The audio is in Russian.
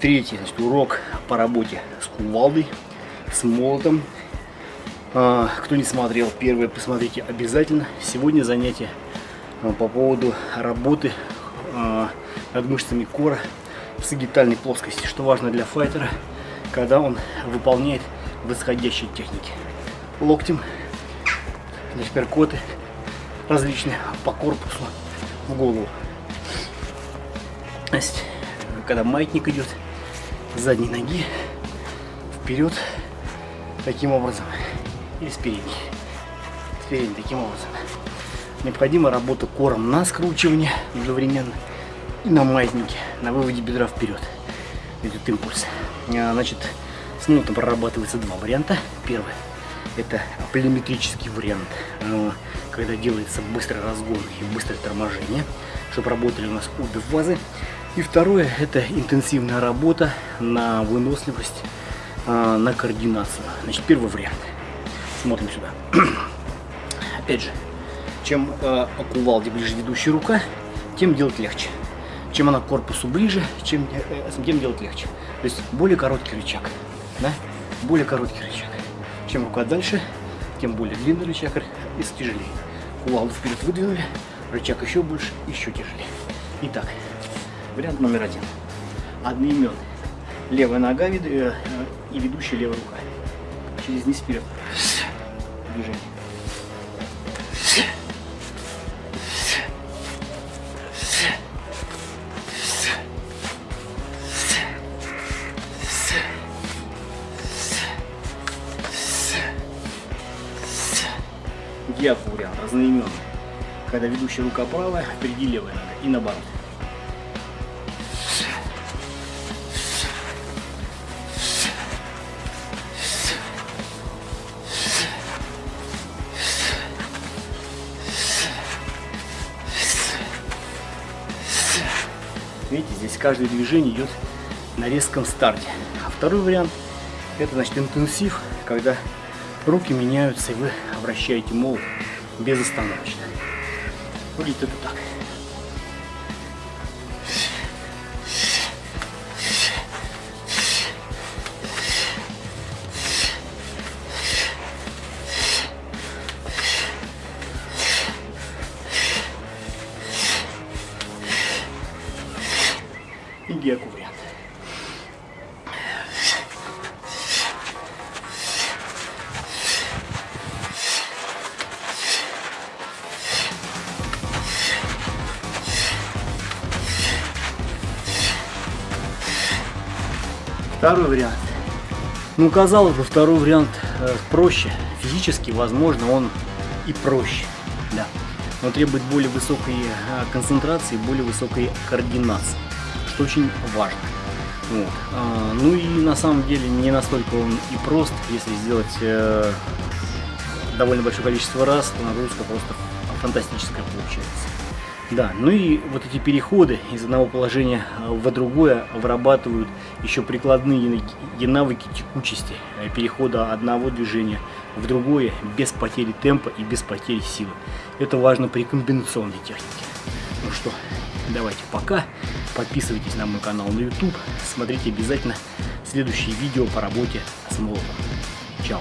Третий значит, урок по работе с кувалдой, с молотом. А, кто не смотрел первое, посмотрите обязательно. Сегодня занятие а, по поводу работы а, над мышцами кора в сагитальной плоскости, что важно для файтера, когда он выполняет восходящие техники. Локтем, перкоты различные по корпусу, в голову. Значит, когда маятник идет, задней ноги вперед таким образом или с передней. С передней таким образом. Необходима работа кором на скручивание одновременно и на маятнике, на выводе бедра вперед. Идет импульс. А, значит, с ним прорабатывается два варианта. Первый это полиметрический вариант, а, когда делается быстрый разгон и быстрое торможение, чтобы работали у нас обе фазы. И второе, это интенсивная работа на выносливость, а, на координацию. Значит, первый вариант. Смотрим сюда. Опять же, чем э, к кувалде ближе ведущая рука, тем делать легче. Чем она к корпусу ближе, чем, э, тем делать легче. То есть более короткий рычаг. Да? Более короткий рычаг. Чем рука дальше, тем более длинный рычаг и тяжелее. Кувалду вперед выдвинули, рычаг еще больше, еще тяжелее. Итак, Вариант номер один. Одноименный. Левая нога э, и ведущая левая рука. Через низ вперед. Движение. Диафу вариант разноименный. Когда ведущая рука правая, впереди левая нога и наоборот. Видите, здесь каждое движение идет на резком старте. А второй вариант, это значит интенсив, когда руки меняются и вы обращаете молот безостановочно. Выглядит это так. Геку вариант. Второй вариант. Ну, казалось бы, второй вариант э, проще. Физически, возможно, он и проще. Да. Но требует более высокой э, концентрации, более высокой координации что очень важно. Вот. А, ну и на самом деле не настолько он и прост, если сделать э, довольно большое количество раз, то нагрузка просто фантастическая получается. Да, ну и вот эти переходы из одного положения в другое вырабатывают еще прикладные навыки текучести, э, перехода одного движения в другое без потери темпа и без потери силы. Это важно при комбинационной технике. Ну что, давайте пока. Подписывайтесь на мой канал на YouTube. Смотрите обязательно следующие видео по работе с молотом. Чао!